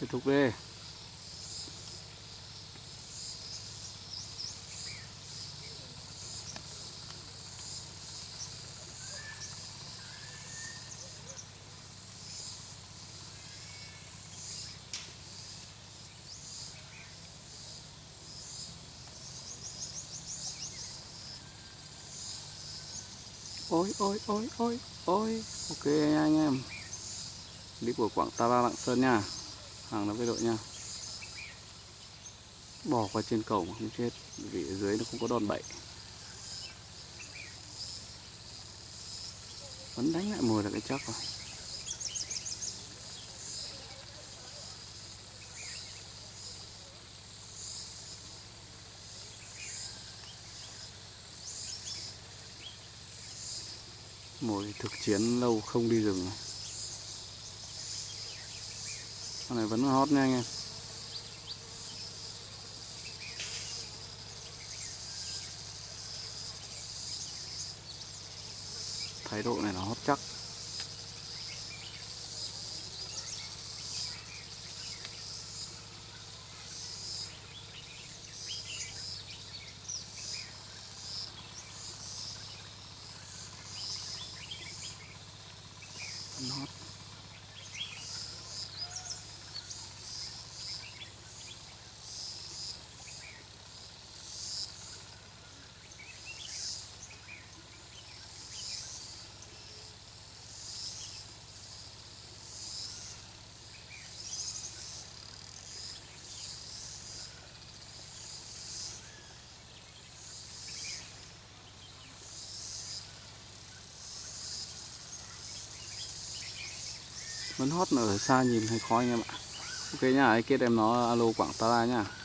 tiếp tục đi. Ôi ôi ôi ôi ôi. Ok anh em. Clip của quảng ta ba lạng sơn nha hàng lắm cái đội nha. Bỏ qua trên cầu mà không chết, vì ở dưới nó không có đòn bẩy. Vẫn đánh lại mồi là cái chắc rồi. Mồi thực chiến lâu không đi rừng con này vẫn hot nha anh em. Thái độ này nó hot chắc. Hot. Vẫn hót ở xa nhìn thấy khói anh em ạ. Ok nhá ấy kết em nó alo quảng ta ra nhá.